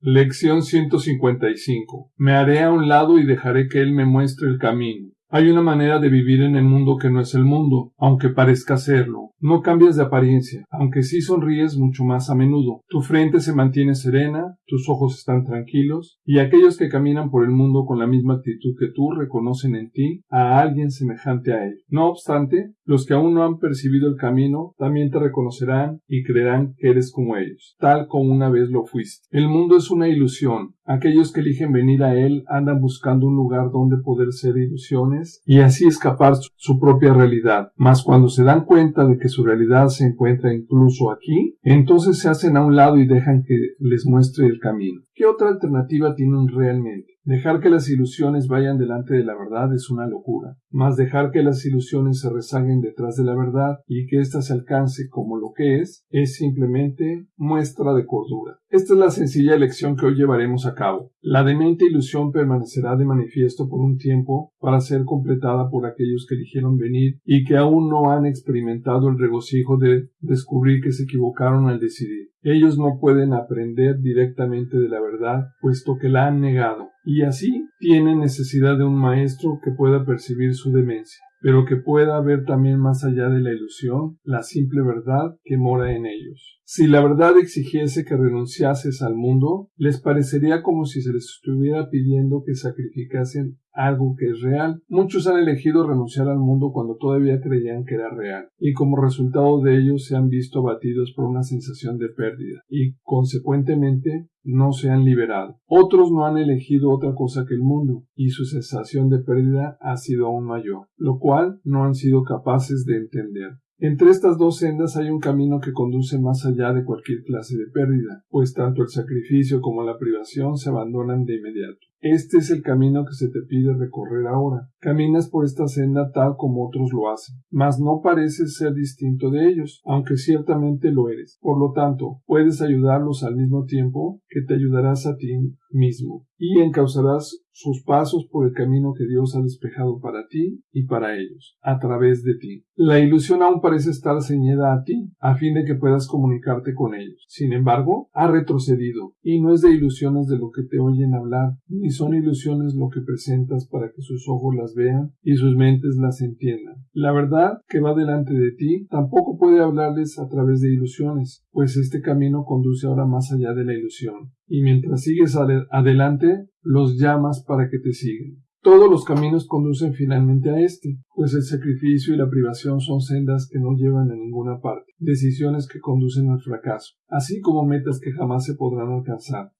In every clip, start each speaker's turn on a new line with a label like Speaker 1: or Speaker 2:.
Speaker 1: Lección 155. Me haré a un lado y dejaré que Él me muestre el camino. Hay una manera de vivir en el mundo que no es el mundo, aunque parezca serlo. No cambias de apariencia, aunque sí sonríes mucho más a menudo. Tu frente se mantiene serena, tus ojos están tranquilos, y aquellos que caminan por el mundo con la misma actitud que tú reconocen en ti a alguien semejante a él. No obstante, los que aún no han percibido el camino también te reconocerán y creerán que eres como ellos, tal como una vez lo fuiste. El mundo es una ilusión. Aquellos que eligen venir a él andan buscando un lugar donde poder ser ilusiones y así escapar su propia realidad. Mas cuando se dan cuenta de que su realidad se encuentra incluso aquí, entonces se hacen a un lado y dejan que les muestre el camino. ¿Qué otra alternativa tienen realmente? Dejar que las ilusiones vayan delante de la verdad es una locura, mas dejar que las ilusiones se rezaguen detrás de la verdad y que ésta se alcance como lo que es, es simplemente muestra de cordura. Esta es la sencilla elección que hoy llevaremos a cabo. La demente ilusión permanecerá de manifiesto por un tiempo para ser completada por aquellos que eligieron venir y que aún no han experimentado el regocijo de descubrir que se equivocaron al decidir. Ellos no pueden aprender directamente de la verdad, puesto que la han negado, y así tienen necesidad de un maestro que pueda percibir su demencia, pero que pueda ver también más allá de la ilusión la simple verdad que mora en ellos. Si la verdad exigiese que renunciases al mundo, les parecería como si se les estuviera pidiendo que sacrificasen algo que es real. Muchos han elegido renunciar al mundo cuando todavía creían que era real, y como resultado de ello se han visto abatidos por una sensación de pérdida, y consecuentemente no se han liberado. Otros no han elegido otra cosa que el mundo, y su sensación de pérdida ha sido aún mayor, lo cual no han sido capaces de entender. Entre estas dos sendas hay un camino que conduce más allá de cualquier clase de pérdida, pues tanto el sacrificio como la privación se abandonan de inmediato. Este es el camino que se te pide recorrer ahora. Caminas por esta senda tal como otros lo hacen, mas no pareces ser distinto de ellos, aunque ciertamente lo eres. Por lo tanto, puedes ayudarlos al mismo tiempo que te ayudarás a ti mismo, y encauzarás sus pasos por el camino que Dios ha despejado para ti y para ellos, a través de ti. La ilusión aún parece estar ceñida a ti, a fin de que puedas comunicarte con ellos. Sin embargo, ha retrocedido, y no es de ilusiones de lo que te oyen hablar, ni son ilusiones lo que presentas para que sus ojos las vean y sus mentes las entiendan. La verdad que va delante de ti tampoco puede hablarles a través de ilusiones, pues este camino conduce ahora más allá de la ilusión. Y mientras sigues adelante, los llamas para que te sigan. Todos los caminos conducen finalmente a este, pues el sacrificio y la privación son sendas que no llevan a ninguna parte, decisiones que conducen al fracaso, así como metas que jamás se podrán alcanzar.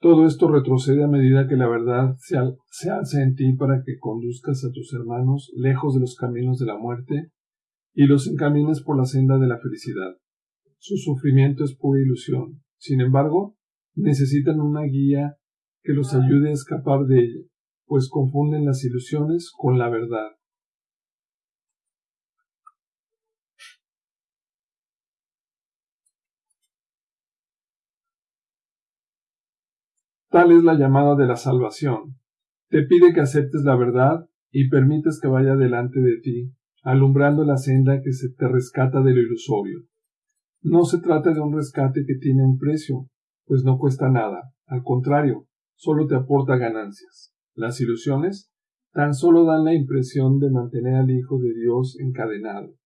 Speaker 1: Todo esto retrocede a medida que la verdad se, se alza en ti para que conduzcas a tus hermanos lejos de los caminos de la muerte y los encamines por la senda de la felicidad. Su sufrimiento es pura ilusión. Sin embargo, necesitan una guía que los ayude a escapar de ella, pues confunden las ilusiones con la verdad. Tal es la llamada de la salvación. Te pide que aceptes la verdad y permites que vaya delante de ti, alumbrando la senda que se te rescata de lo ilusorio. No se trata de un rescate que tiene un precio, pues no cuesta nada. Al contrario, solo te aporta ganancias. Las ilusiones tan solo dan la impresión de mantener al Hijo de Dios encadenado.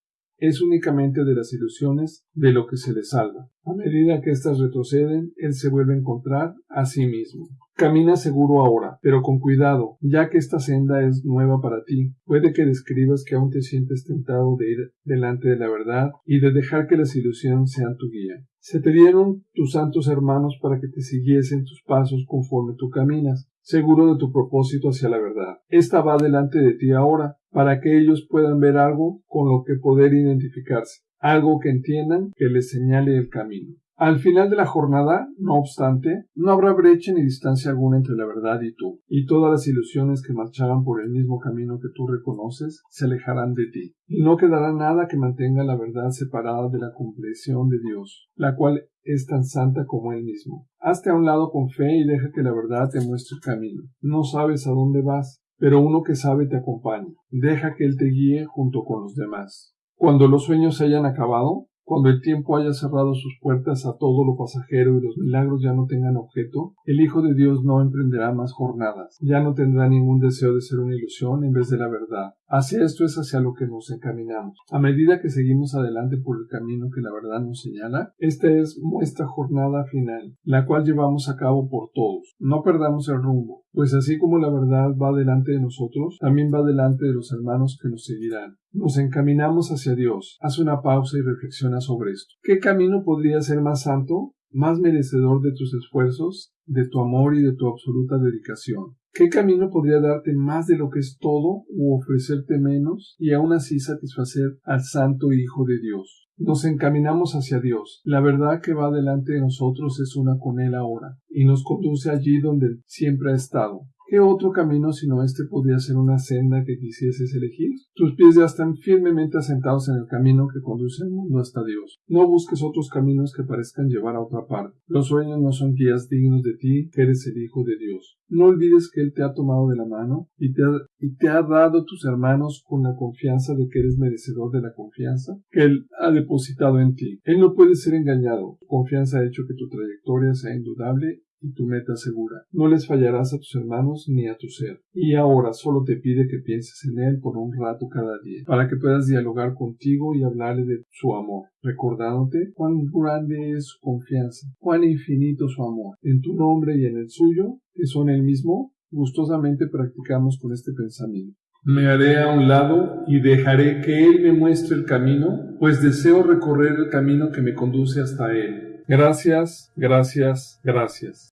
Speaker 1: Es únicamente de las ilusiones de lo que se le salva. A medida que éstas retroceden, Él se vuelve a encontrar a sí mismo. Camina seguro ahora, pero con cuidado, ya que esta senda es nueva para ti. Puede que describas que aún te sientes tentado de ir delante de la verdad y de dejar que las ilusiones sean tu guía. Se te dieron tus santos hermanos para que te siguiesen tus pasos conforme tú caminas, seguro de tu propósito hacia la verdad. Esta va delante de ti ahora, para que ellos puedan ver algo con lo que poder identificarse, algo que entiendan que les señale el camino. Al final de la jornada, no obstante, no habrá brecha ni distancia alguna entre la verdad y tú, y todas las ilusiones que marchaban por el mismo camino que tú reconoces se alejarán de ti, y no quedará nada que mantenga la verdad separada de la comprensión de Dios, la cual es tan santa como Él mismo. Hazte a un lado con fe y deja que la verdad te muestre el camino. No sabes a dónde vas, pero uno que sabe te acompaña. Deja que Él te guíe junto con los demás. Cuando los sueños se hayan acabado, Cuando el tiempo haya cerrado sus puertas a todo lo pasajero y los milagros ya no tengan objeto, el Hijo de Dios no emprenderá más jornadas, ya no tendrá ningún deseo de ser una ilusión en vez de la verdad. Hacia esto es hacia lo que nos encaminamos. A medida que seguimos adelante por el camino que la verdad nos señala, esta es nuestra jornada final, la cual llevamos a cabo por todos. No perdamos el rumbo, pues así como la verdad va delante de nosotros, también va delante de los hermanos que nos seguirán. Nos encaminamos hacia Dios. Haz una pausa y sobre esto. ¿Qué camino podría ser más santo, más merecedor de tus esfuerzos, de tu amor y de tu absoluta dedicación? ¿Qué camino podría darte más de lo que es todo u ofrecerte menos y aún así satisfacer al Santo Hijo de Dios? Nos encaminamos hacia Dios. La verdad que va delante de nosotros es una con Él ahora y nos conduce allí donde siempre ha estado, ¿Qué otro camino sino este podría ser una senda que quisieses elegir? Tus pies ya están firmemente asentados en el camino que conduce al mundo hasta Dios. No busques otros caminos que parezcan llevar a otra parte. Los sueños no son guías dignos de ti, que eres el Hijo de Dios. No olvides que Él te ha tomado de la mano y te ha, y te ha dado tus hermanos con la confianza de que eres merecedor de la confianza que Él ha depositado en ti. Él no puede ser engañado. Tu confianza ha hecho que tu trayectoria sea indudable y tu meta segura. No les fallarás a tus hermanos ni a tu ser. Y ahora solo te pide que pienses en Él por un rato cada día, para que puedas dialogar contigo y hablarle de su amor, recordándote cuán grande es su confianza, cuán infinito su amor. En tu nombre y en el suyo, que son el mismo, gustosamente practicamos con este pensamiento. Me haré a un lado y dejaré que Él me muestre el camino, pues deseo recorrer el camino que me conduce hasta Él. Gracias, gracias, gracias.